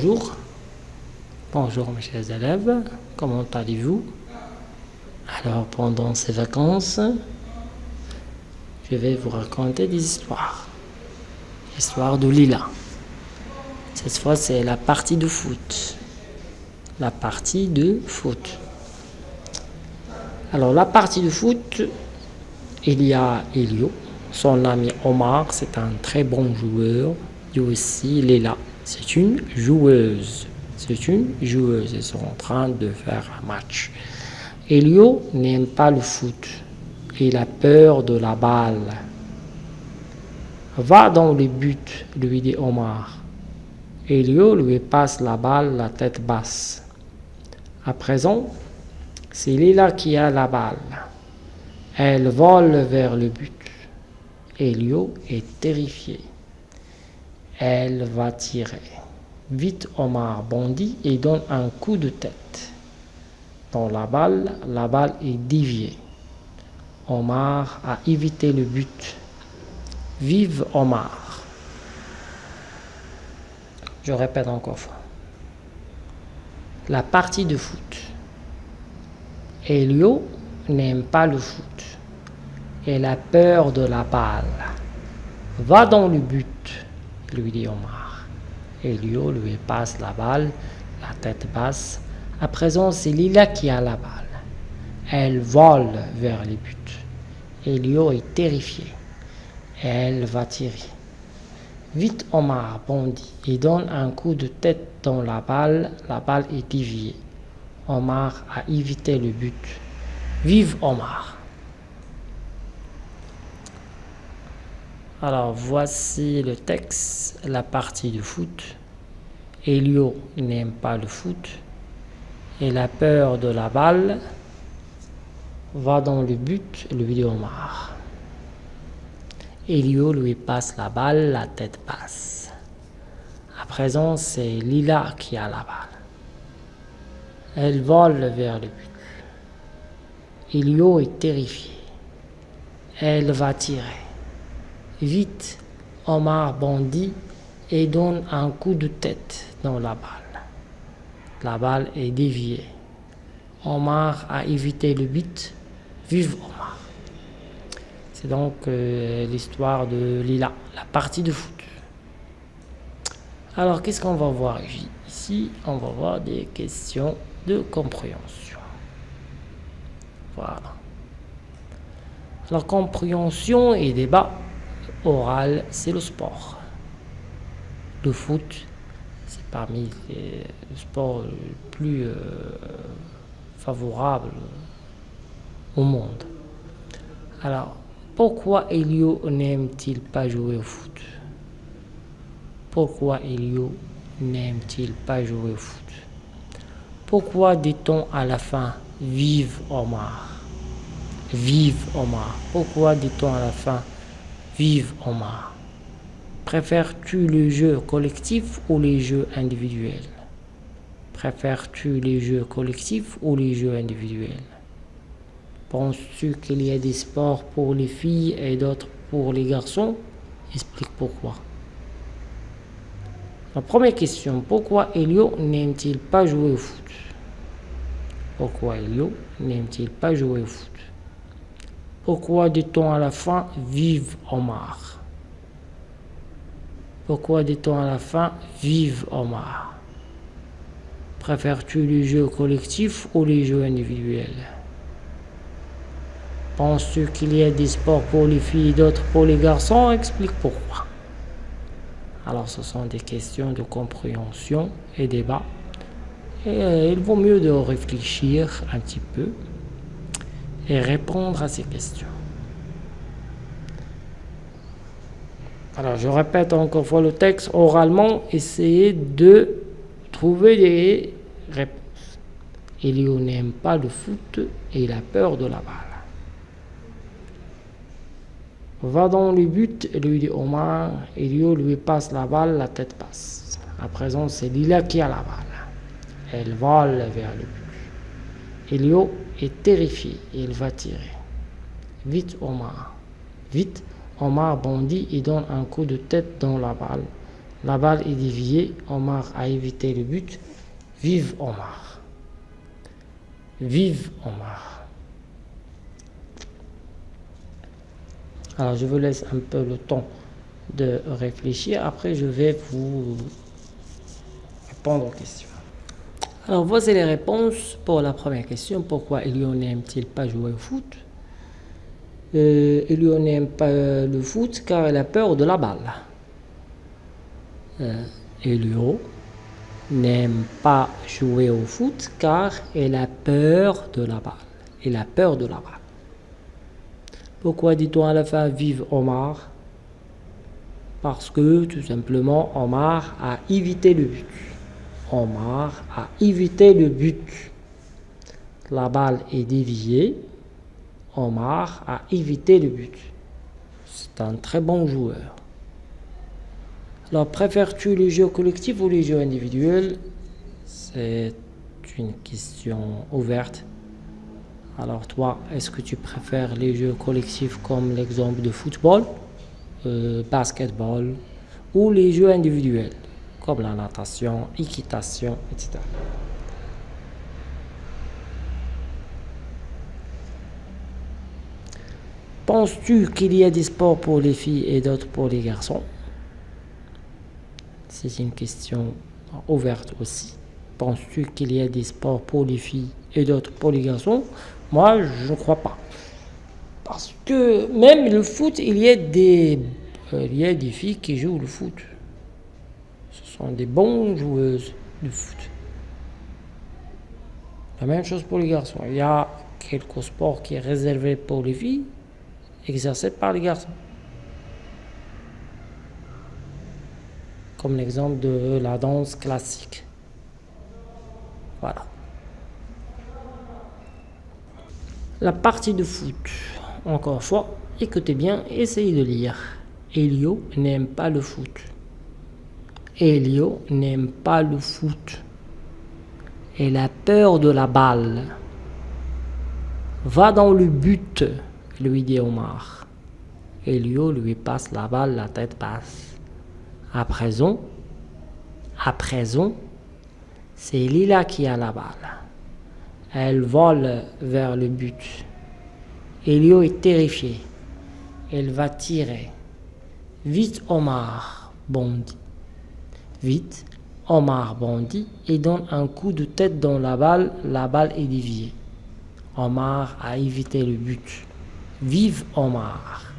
Bonjour. Bonjour mes chers élèves. Comment allez-vous? Alors pendant ces vacances, je vais vous raconter des histoires. L'histoire de Lila. Cette fois c'est la partie de foot. La partie de foot. Alors la partie de foot, il y a Elio, son ami Omar, c'est un très bon joueur. Et aussi Lila, c'est une joueuse. C'est une joueuse. Ils sont en train de faire un match. Elio n'aime pas le foot. Il a peur de la balle. Va dans le but, lui dit Omar. Elio lui passe la balle la tête basse. À présent, c'est Lila qui a la balle. Elle vole vers le but. Elio est terrifié. Elle va tirer. Vite Omar bondit et donne un coup de tête. Dans la balle, la balle est déviée. Omar a évité le but. Vive Omar. Je répète encore fois. La partie de foot. Elio n'aime pas le foot. Elle a peur de la balle. Va dans le but, lui dit Omar. Elio lui passe la balle, la tête basse. À présent, c'est Lila qui a la balle. Elle vole vers le but. Elio est terrifié. Elle va tirer. Vite Omar bondit et donne un coup de tête dans la balle. La balle est déviée. Omar a évité le but. Vive Omar Alors voici le texte, la partie de foot. Elio n'aime pas le foot. Il a peur de la balle. Va dans le but, lui dit Omar. Elio lui passe la balle, la tête passe. À présent, c'est Lila qui a la balle. Elle vole vers le but. Elio est terrifié. Elle va tirer. Vite, Omar bondit et donne un coup de tête dans la balle. La balle est déviée. Omar a évité le but. Vive Omar. C'est donc euh, l'histoire de Lila, la partie de foot. Alors, qu'est-ce qu'on va voir ici? On va voir des questions de compréhension. Voilà. La compréhension et débat oral, c'est le sport. Le foot, c'est parmi les sports les plus euh, favorables au monde. Alors, pourquoi Elio n'aime-t-il pas jouer au foot? Pourquoi Elio n'aime-t-il pas jouer au foot? Pourquoi dit-on à la fin Vive Omar Vive Omar Pourquoi dit-on à la fin Vive Omar. Préfères-tu les jeux collectifs ou les jeux individuels? Préfères-tu les jeux collectifs ou les jeux individuels? Penses-tu qu'il y a des sports pour les filles et d'autres pour les garçons? Explique pourquoi. La première question, pourquoi Elio n'aime-t-il pas jouer au foot? Pourquoi Elio n'aime-t-il pas jouer au foot? Pourquoi dit-on à la fin « Vive Omar » Pourquoi dit-on à la fin « Vive Omar » Préfères-tu les jeux collectifs ou les jeux individuels? Penses-tu qu'il y a des sports pour les filles et d'autres pour les garçons? Explique pourquoi. Alors ce sont des questions de compréhension et débat. Et euh, il vaut mieux de réfléchir un petit peu et répondre à ces questions. Alors je répète encore fois le texte oralement, essayez de trouver des réponses. Elio n'aime pas le foot et il a peur de la balle. Va dans le but, lui dit Omar. Elio lui passe la balle, la tête passe. À présent, c'est Lila qui a la balle. Elle vole vers le but. Elio est terrifié. Il va tirer. Vite, Omar. Vite, Omar bondit et donne un coup de tête dans la balle. La balle est déviée. Omar a évité le but. Vive Omar. Vive Omar. Alors je vous laisse un peu le temps de réfléchir. Après je vais vous répondre aux questions. Alors voici les réponses pour la première question. Pourquoi Elio n'aime-t-il pas jouer au foot? Euh, Elio n'aime pas le foot car il a peur de la balle. Euh, Elio n'aime pas jouer au foot car il a peur de la balle. Il a peur de la balle. Pourquoi dit-on à la fin vive Omar? Parce que tout simplement Omar a évité le but. Omar a évité le but. La balle est déviée. Omar a évité le but. C'est un très bon joueur. Alors, préfères-tu les jeux collectifs ou les jeux individuels? C'est une question ouverte. Alors toi, est-ce que tu préfères les jeux collectifs comme l'exemple de football, euh, basketball ou les jeux individuels? Comme la natation, équitation, etc. Penses-tu qu'il y a des sports pour les filles et d'autres pour les garçons? C'est une question ouverte aussi. Penses-tu qu'il y a des sports pour les filles et d'autres pour les garçons? Moi, je ne crois pas. Parce que même le foot, il y a des, euh, il y a des filles qui jouent le foot sont des bons joueuses de foot. La même chose pour les garçons. Il y a quelques sports qui sont réservés pour les filles, exercés par les garçons. Comme l'exemple de la danse classique. Voilà. La partie de foot. Encore une fois, écoutez bien, essayez de lire. Elio n'aime pas le foot. Elio n'aime pas le foot. Elle a peur de la balle. Va dans le but, lui dit Omar. Elio lui passe la balle la tête basse. À présent, à présent, c'est Lila qui a la balle. Elle vole vers le but. Elio est terrifié. Elle va tirer. Vite Omar bondit. Vite, Omar bondit et donne un coup de tête dans la balle. La balle est déviée. Omar a évité le but. Vive Omar